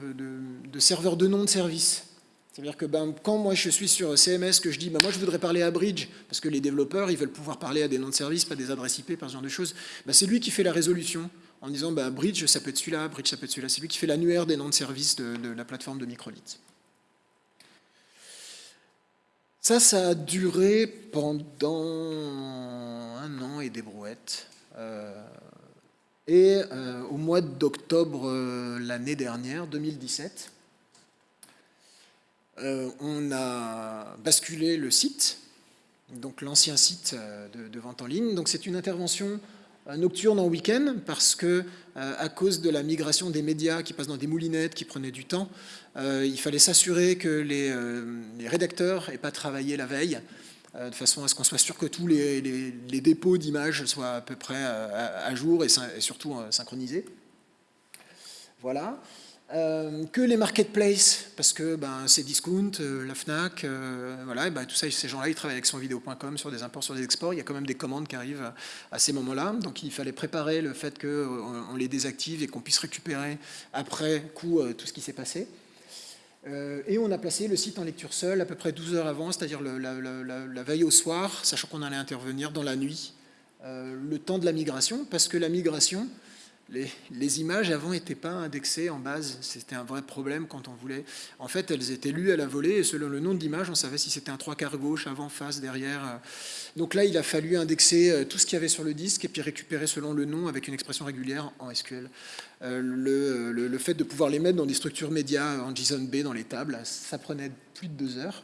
serveur de nom de service. C'est-à-dire que ben, quand moi je suis sur CMS, que je dis ben, moi je voudrais parler à Bridge, parce que les développeurs ils veulent pouvoir parler à des noms de service, pas des adresses IP, par ce genre de choses, ben, c'est lui qui fait la résolution en disant ben, Bridge ça peut être celui-là, Bridge ça peut être celui-là. C'est lui qui fait l'annuaire des noms de service de, la plateforme de Microlit. Ça, ça a duré pendant un an et des brouettes. Euh, et euh, au mois d'octobre euh, l'année dernière, 2017, euh, on a basculé le site, donc l'ancien site de, vente en ligne. Donc c'est une intervention nocturne en week-end parce que à cause de la migration des médias qui passent dans des moulinettes qui prenaient du temps, il fallait s'assurer que les, les rédacteurs n'aient pas travaillé la veille euh, de façon à ce qu'on soit sûr que tous les, dépôts d'images soient à peu près euh, à, jour et, surtout euh, synchronisés. Voilà. Que les marketplaces, parce que ben, c'est Discount, la FNAC, voilà, ben, tout ça, ces gens-là, ils travaillent avec sonvideo.com sur des imports, sur des exports, il y a quand même des commandes qui arrivent à ces moments-là, donc il fallait préparer le fait qu'on on les désactive et qu'on puisse récupérer après coup tout ce qui s'est passé. Euh, et on a placé le site en lecture seule à peu près 12 heures avant, c'est-à-dire la, veille au soir, sachant qu'on allait intervenir dans la nuit, euh, le temps de la migration, parce que la migration, les, images avant n'étaient pas indexées en base. C'était un vrai problème quand on voulait. En fait, elles étaient lues à la volée et selon le nom de l'image, on savait si c'était un trois quarts gauche, avant, face, derrière. Donc là, il a fallu indexer euh, tout ce qu'il y avait sur le disque et puis récupérer selon le nom avec une expression régulière en SQL. Euh, le, le, fait de pouvoir les mettre dans des structures médias en JSON-B dans les tables, ça prenait plus de deux heures.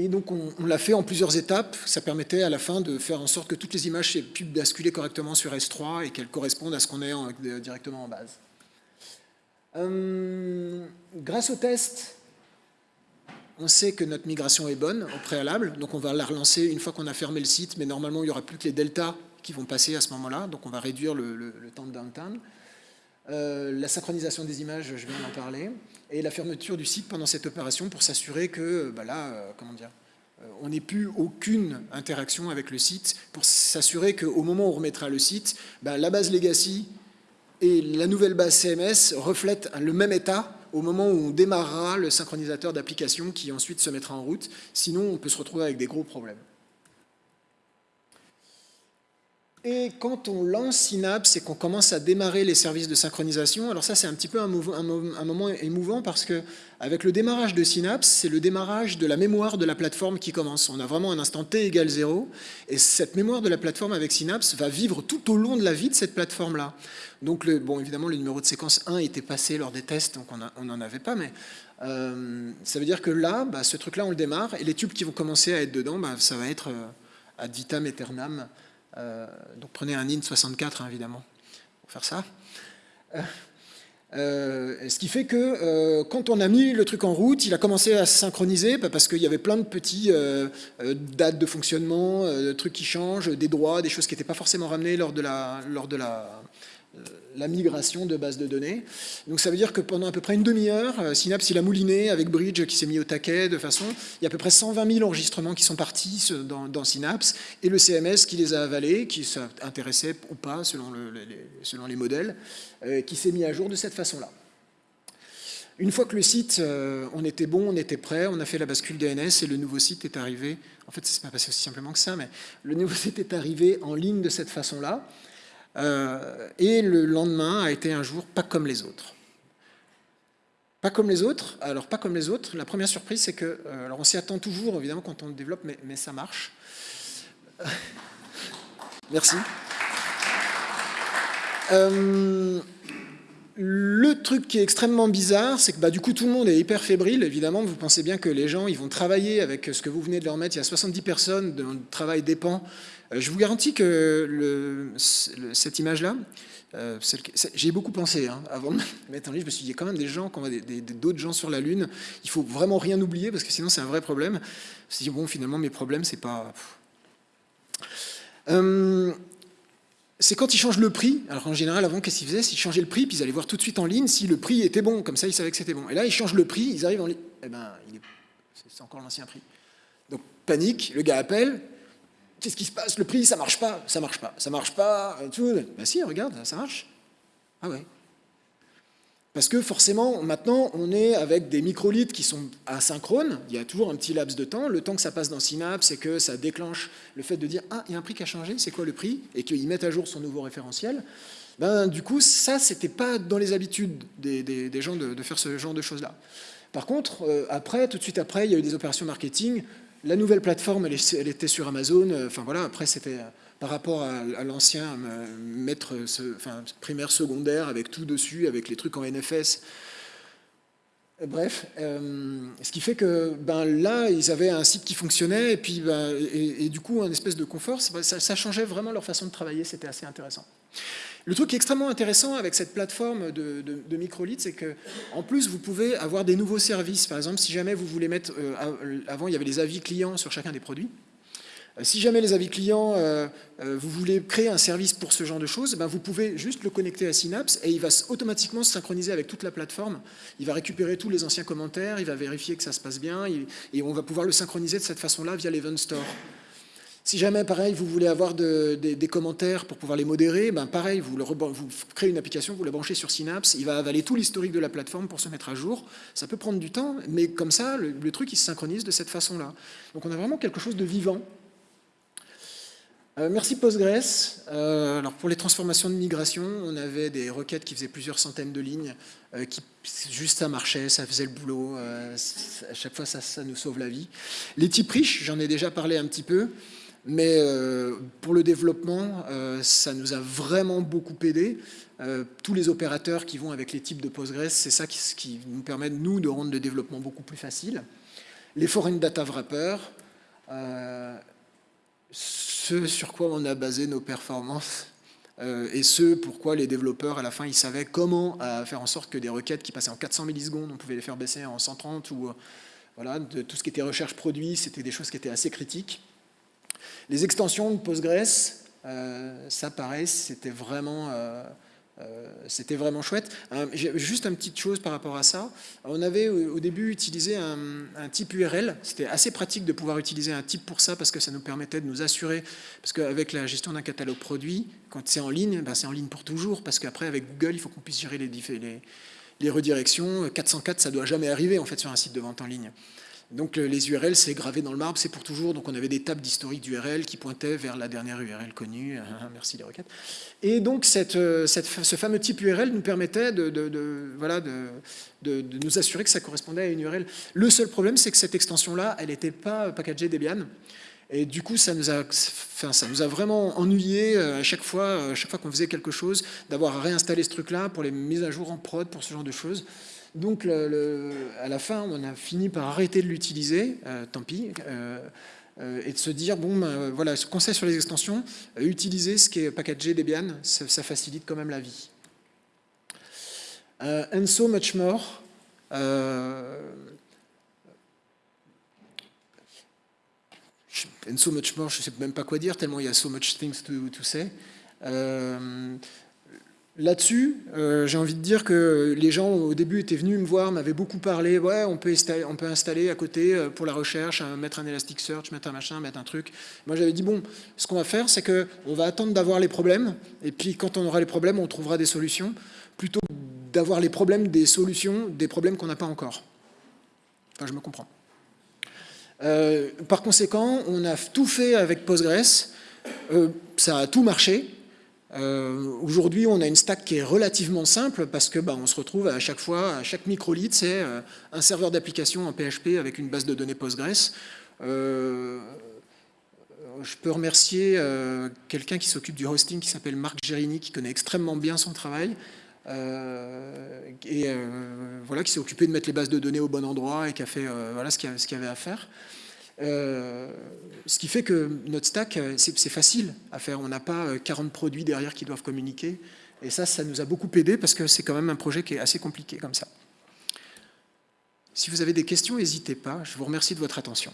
Et donc on, l'a fait en plusieurs étapes. Ça permettait à la fin de faire en sorte que toutes les images puissent basculer correctement sur S3 et qu'elles correspondent à ce qu'on est directement en base. Euh, grâce au test, on sait que notre migration est bonne au préalable, donc on va la relancer une fois qu'on a fermé le site, mais normalement il n'y aura plus que les deltas qui vont passer à ce moment-là, donc on va réduire le, temps de downtime. Euh, la synchronisation des images, je viens d'en parler, et la fermeture du site pendant cette opération pour s'assurer que, bah là, euh, comment dire, euh, on n'ait plus aucune interaction avec le site, pour s'assurer qu'au moment où on remettra le site, bah, la base legacy et la nouvelle base CMS reflètent le même état au moment où on démarrera le synchronisateur d'application qui ensuite se mettra en route. Sinon, on peut se retrouver avec des gros problèmes. Et quand on lance Synapse et qu'on commence à démarrer les services de synchronisation, alors ça c'est un petit peu un, moment émouvant parce que avec le démarrage de Synapse, c'est le démarrage de la mémoire de la plateforme qui commence. On a vraiment un instant t égale 0 et cette mémoire de la plateforme avec Synapse va vivre tout au long de la vie de cette plateforme-là. Donc bon, évidemment le numéro de séquence 1 était passé lors des tests, donc on n'en avait pas, mais euh, ça veut dire que là, bah, ce truc-là on le démarre et les tubes qui vont commencer à être dedans, bah, ça va être euh, ad vitam aeternam donc prenez un int64 hein, évidemment pour faire ça. Euh, euh, ce qui fait que quand on a mis le truc en route, il a commencé à se synchroniser bah, parce qu'il y avait plein de petits dates de fonctionnement, de trucs qui changent, des droits, des choses qui n'étaient pas forcément ramenées lors de la, lors de la, la migration de base de données. Donc ça veut dire que pendant à peu près une demi-heure, euh, Synapse il a mouliné avec Bridge qui s'est mis au taquet de façon, il y a à peu près 120 000 enregistrements qui sont partis dans, Synapse et le CMS qui les a avalés, qui s'intéressait ou pas selon, les, modèles, euh, qui s'est mis à jour de cette façon-là. Une fois que le site, euh, on était bon, on était prêt, on a fait la bascule DNS et le nouveau site est arrivé. En fait, c'est pas passé aussi simplement que ça, mais le nouveau site est arrivé en ligne de cette façon-là. Euh, et le lendemain a été un jour pas comme les autres. Pas comme les autres, alors pas comme les autres, la première surprise c'est que, euh, alors on s'y attend toujours évidemment quand on développe, mais, ça marche. Merci. Euh, le truc qui est extrêmement bizarre, c'est que bah, du coup tout le monde est hyper fébrile, évidemment, vous pensez bien que les gens ils vont travailler avec ce que vous venez de leur mettre, il y a 70 personnes dont le travail dépend. Euh, je vous garantis que cette image-là, euh, j'ai beaucoup pensé hein, avant de mettre en ligne, je me suis dit, il y a quand même des gens, d'autres gens sur la Lune, il faut vraiment rien oublier parce que sinon c'est un vrai problème. Je me suis dit, bon, finalement, mes problèmes, c'est pas... Euh, c'est quand ils changent le prix. Alors en général, avant, qu'est-ce qu'ils faisaient? S'ils changeaient le prix, puis ils allaient voir tout de suite en ligne si le prix était bon. Comme ça, ils savaient que c'était bon. Et là, ils changent le prix, ils arrivent en ligne. Eh ben, c'est encore l'ancien prix. Donc, panique, le gars appelle. Qu'est-ce qui se passe? Le prix, ça marche pas, ça marche pas, ça marche pas. Tout. Ben si, regarde, ça marche. Ah ouais. Parce que forcément, maintenant, on est avec des microlitres qui sont asynchrones. Il y a toujours un petit laps de temps. Le temps que ça passe dans Synapse et que ça déclenche le fait de dire « Ah, il y a un prix qui a changé, c'est quoi le prix ?» et qu'ils mettent à jour son nouveau référentiel. Ben, du coup, ça, c'était pas dans les habitudes des, gens de, faire ce genre de choses-là. Par contre, euh, après, tout de suite après, il y a eu des opérations marketing. La nouvelle plateforme, elle, était sur Amazon. Enfin voilà, après, c'était par rapport à, l'ancien maître enfin, primaire, secondaire, avec tout dessus, avec les trucs en NFS. Bref, euh, ce qui fait que ben, là, ils avaient un site qui fonctionnait, et puis ben, et, du coup, un espèce de confort, ça changeait vraiment leur façon de travailler, c'était assez intéressant. Le truc qui est extrêmement intéressant avec cette plateforme de, de, microlitres, c'est qu'en plus, vous pouvez avoir des nouveaux services. Par exemple, si jamais vous voulez mettre... Euh, avant, il y avait les avis clients sur chacun des produits. Euh, si jamais les avis clients, euh, vous voulez créer un service pour ce genre de choses, ben vous pouvez juste le connecter à Synapse et il va automatiquement se synchroniser avec toute la plateforme. Il va récupérer tous les anciens commentaires, il va vérifier que ça se passe bien et on va pouvoir le synchroniser de cette façon-là via l'Event Store. Si jamais, pareil, vous voulez avoir des commentaires pour pouvoir les modérer, ben pareil, vous, créez une application, vous la branchez sur Synapse, il va avaler tout l'historique de la plateforme pour se mettre à jour. Ça peut prendre du temps, mais comme ça, le, le truc, il se synchronise de cette façon-là. Donc on a vraiment quelque chose de vivant euh, merci Postgres. Euh, alors pour les transformations de migration, on avait des requêtes qui faisaient plusieurs centaines de lignes, euh, qui juste ça marchait, ça faisait le boulot, à chaque fois ça, ça, nous sauve la vie. Les types riches, j'en ai déjà parlé un petit peu, mais pour le développement, ça nous a vraiment beaucoup aidé. tous les opérateurs qui vont avec les types de Postgres, c'est ça qui, nous permet, nous, de rendre le développement beaucoup plus facile. Les foreign data wrappers, ce sur quoi on a basé nos performances euh, et ce pourquoi les développeurs, à la fin, ils savaient comment euh, faire en sorte que des requêtes qui passaient en 400 millisecondes, on pouvait les faire baisser en 130 ou euh, voilà, tout ce qui était recherche produit, c'était des choses qui étaient assez critiques. Les extensions de Postgres, ça pareil, c'était vraiment euh, c'était vraiment chouette. juste une petite chose par rapport à ça. On avait au début utilisé un, type URL. C'était assez pratique de pouvoir utiliser un type pour ça parce que ça nous permettait de nous assurer. Parce qu'avec la gestion d'un catalogue produit, quand c'est en ligne, ben c'est en ligne pour toujours. Parce qu'après, avec Google, il faut qu'on puisse gérer les, les, redirections. 404, ça doit jamais arriver en fait sur un site de vente en ligne. Donc les URL, c'est gravé dans le marbre, c'est pour toujours. Donc on avait des tables d'historique d'URL qui pointaient vers la dernière URL connue. Merci les requêtes. Et donc euh, ce fameux type URL nous permettait de, voilà, de, nous assurer que ça correspondait à une URL. Le seul problème, c'est que cette extension-là, elle n'était pas packagée Debian. Et du coup, ça nous a, enfin, ça nous a vraiment ennuyé euh, à chaque fois, à chaque fois qu'on faisait quelque chose, d'avoir à réinstaller ce truc-là pour les mises à jour en prod, pour ce genre de choses. Donc à la fin, on a fini par arrêter de l'utiliser, euh, tant pis, euh, euh, et de se dire, bon, ben, voilà, ce conseil sur les extensions, utiliser ce qui est packagé Debian, ça, facilite quand même la vie. and so much more. and so much more, je ne sais même pas quoi dire, tellement il y a so much things to, to say. Là-dessus, euh, j'ai envie de dire que les gens au début étaient venus me voir, m'avaient beaucoup parlé, ouais, on peut, on peut installer à côté euh, pour la recherche, mettre un Elasticsearch, mettre un machin, mettre un truc. Moi j'avais dit, bon, ce qu'on va faire, c'est qu'on va attendre d'avoir les problèmes, et puis quand on aura les problèmes, on trouvera des solutions, plutôt d'avoir les problèmes des solutions, des problèmes qu'on n'a pas encore. Enfin, je me comprends. Euh, par conséquent, on a tout fait avec Postgres, ça a tout marché, euh, aujourd'hui, on a une stack qui est relativement simple parce que bah, se retrouve à chaque fois, à chaque microlith, c'est euh, un serveur d'application en PHP avec une base de données Postgres. Euh, je peux remercier quelqu'un qui s'occupe du hosting qui s'appelle Marc Gérini, qui connaît extrêmement bien son travail. et voilà, qui s'est occupé de mettre les bases de données au bon endroit et qui a fait voilà, ce qu'il y avait à faire. Ce qui fait que notre stack, c'est facile à faire. On n'a pas 40 produits derrière qui doivent communiquer. Et ça, ça nous a beaucoup aidé parce que c'est quand même un projet qui est assez compliqué comme ça. Si vous avez des questions, n'hésitez pas. Je vous remercie de votre attention.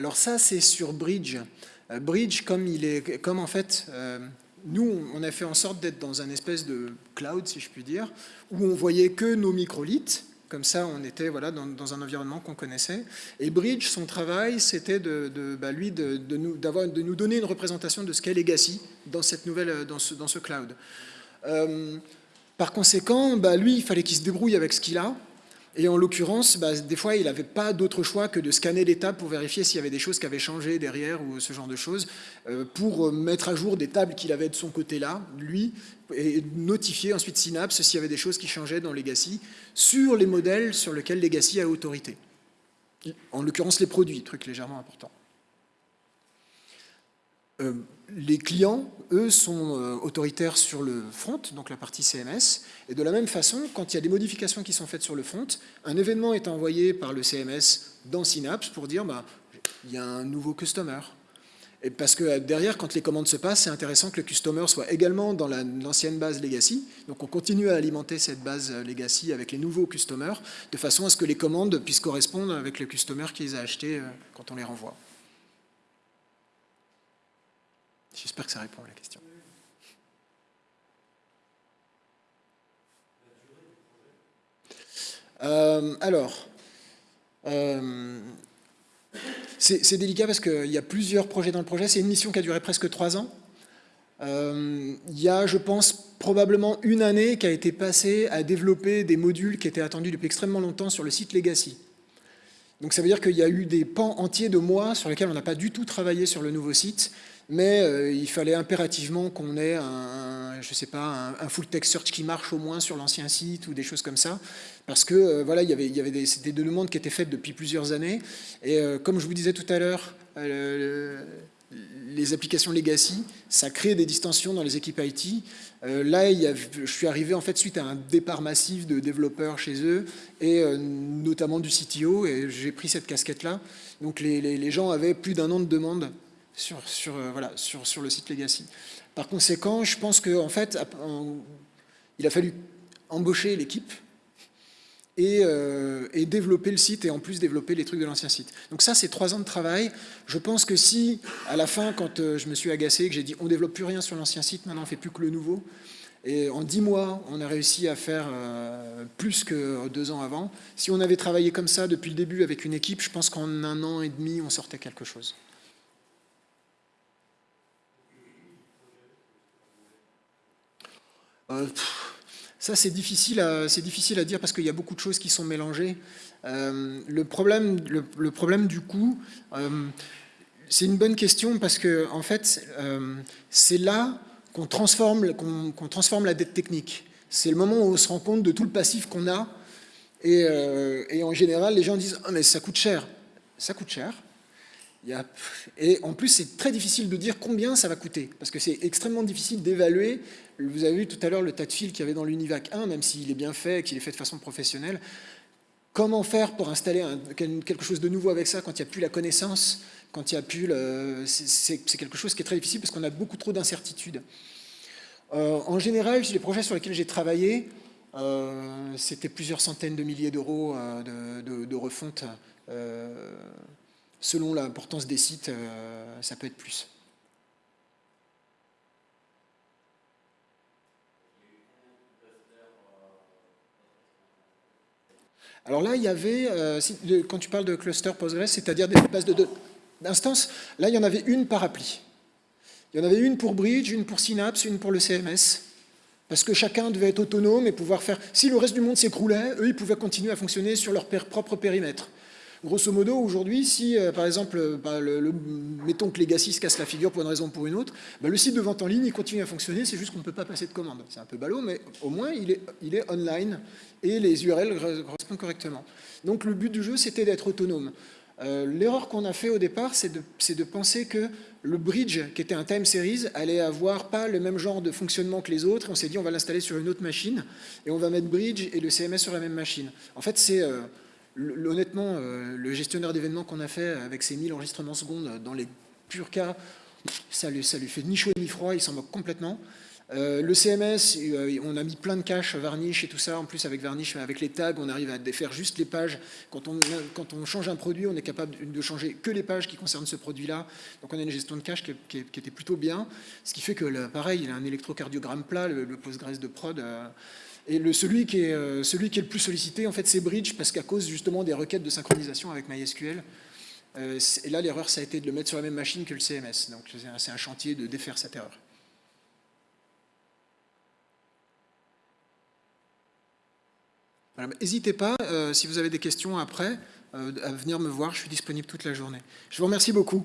Alors ça, c'est sur Bridge. Euh, Bridge, comme, il est, comme en fait, euh, nous, on a fait en sorte d'être dans un espèce de cloud, si je puis dire, où on voyait que nos microliths, comme ça, on était voilà, dans, un environnement qu'on connaissait. Et Bridge, son travail, c'était de, bah, lui de, nous, de nous donner une représentation de ce qu'est Legacy dans, cette nouvelle, dans, ce, dans ce cloud. Euh, par conséquent, bah, lui, il fallait qu'il se débrouille avec ce qu'il a. Et en l'occurrence, bah, des fois, il n'avait pas d'autre choix que de scanner les tables pour vérifier s'il y avait des choses qui avaient changé derrière ou ce genre de choses, euh, pour euh, mettre à jour des tables qu'il avait de son côté-là, lui, et notifier ensuite Synapse s'il y avait des choses qui changeaient dans Legacy sur les modèles sur lesquels Legacy a autorité. En l'occurrence, les produits, truc légèrement important. Euh, les clients, eux, sont euh, autoritaires sur le front, donc la partie CMS, et de la même façon, quand il y a des modifications qui sont faites sur le front, un événement est envoyé par le CMS dans Synapse pour dire bah, il y a un nouveau customer. Et parce que euh, derrière, quand les commandes se passent, c'est intéressant que le customer soit également dans l'ancienne base legacy. Donc on continue à alimenter cette base legacy avec les nouveaux customers, de façon à ce que les commandes puissent correspondre avec le customer qui les a achetés quand on les renvoie. J'espère que ça répond à la question. Euh, alors, euh, c'est délicat parce qu'il y a plusieurs projets dans le projet. C'est une mission qui a duré presque trois ans. Euh, il y a, je pense, probablement une année qui a été passée à développer des modules qui étaient attendus depuis extrêmement longtemps sur le site Legacy. Donc ça veut dire qu'il y a eu des pans entiers de mois sur lesquels on n'a pas du tout travaillé sur le nouveau site mais euh, il fallait impérativement qu'on ait un, je sais pas, un, full text search qui marche au moins sur l'ancien site ou des choses comme ça, parce que euh, voilà, il y avait, des, des, demandes qui étaient faites depuis plusieurs années, et euh, comme je vous disais tout à l'heure, les applications legacy, ça crée des distensions dans les équipes IT. là, je suis arrivé en fait suite à un départ massif de développeurs chez eux, et notamment du CTO, et j'ai pris cette casquette-là. Donc les, gens avaient plus d'un an de demande sur, euh, voilà, sur, sur, le site Legacy. Par conséquent, je pense qu'en en fait, il a fallu embaucher l'équipe et, euh, et, développer le site et en plus développer les trucs de l'ancien site. Donc ça, c'est trois ans de travail. Je pense que si, à la fin, quand euh, je me suis agacé, que j'ai dit on développe plus rien sur l'ancien site, maintenant on fait plus que le nouveau, et en dix mois, on a réussi à faire plus que deux ans avant. Si on avait travaillé comme ça depuis le début avec une équipe, je pense qu'en un an et demi, on sortait quelque chose. Euh, ça, c'est difficile, à, difficile à dire parce qu'il y a beaucoup de choses qui sont mélangées. Euh, le, problème, le, problème du coût, euh, c'est une bonne question parce que en fait, c'est là qu'on transforme, qu'on transforme la dette technique. C'est le moment où on se rend compte de tout le passif qu'on a et, en général, les gens disent ah, mais ça coûte cher ». Ça coûte cher, et en plus, c'est très difficile de dire combien ça va coûter, parce que c'est extrêmement difficile d'évaluer. Vous avez vu tout à l'heure le tas de fils qu'il y avait dans l'Univac 1, même s'il est bien fait, qu'il est fait de façon professionnelle. Comment faire pour installer quelque chose de nouveau avec ça quand il n'y a plus la connaissance, quand il n'y a plus le... C'est quelque chose qui est très difficile parce qu'on a beaucoup trop d'incertitudes. Euh, en général, les projets sur lesquels j'ai travaillé, euh, c'était plusieurs centaines de milliers d'euros euh, de, refonte selon l'importance des sites, ça peut être plus. Alors là, il y avait, euh, quand tu parles de cluster Postgres, c'est-à-dire des bases d'instances, là, il y en avait une par appli. Il y en avait une pour Bridge, une pour Synapse, une pour le CMS, parce que chacun devait être autonome et pouvoir faire... Si le reste du monde s'écroulait, eux, ils pouvaient continuer à fonctionner sur leur propre périmètre. Grosso modo, aujourd'hui, si euh, par exemple, bah, le, mettons que Legacy se casse la figure pour une raison ou pour une autre, bah, le site de vente en ligne continue à fonctionner, c'est juste qu'on ne peut pas passer de commande. C'est un peu ballot, mais au moins il est, online et les URL correspondent correctement. Donc le but du jeu, c'était d'être autonome. Euh, l'erreur qu'on a fait au départ, c'est de, penser que le bridge, qui était un time series, allait avoir pas le même genre de fonctionnement que les autres. On s'est dit, on va l'installer sur une autre machine, et on va mettre bridge et le CMS sur la même machine. En fait, c'est euh, honnêtement, euh, le gestionnaire d'événements qu'on a fait avec ses 1000 enregistrements secondes, dans les purs cas, ça lui, lui fait ni chaud ni froid, il s'en moque complètement. Euh, le CMS, euh, on a mis plein de caches Varnish et tout ça. En plus, avec Varnish, avec les tags, on arrive à défaire juste les pages. Quand on, change un produit, on est capable de changer que les pages qui concernent ce produit-là. Donc, on a une gestion de cache qui, était plutôt bien. Ce qui fait que, pareil, il a un électrocardiogramme plat, le, Postgres de prod. Et celui, qui est, euh, celui qui est le plus sollicité, en fait, c'est Bridge, parce qu'à cause justement des requêtes de synchronisation avec MySQL, euh, et là, l'erreur, ça a été de le mettre sur la même machine que le CMS. Donc, c'est un chantier de défaire cette erreur. N'hésitez pas, euh, si vous avez des questions après, à venir me voir. Je suis disponible toute la journée. Je vous remercie beaucoup.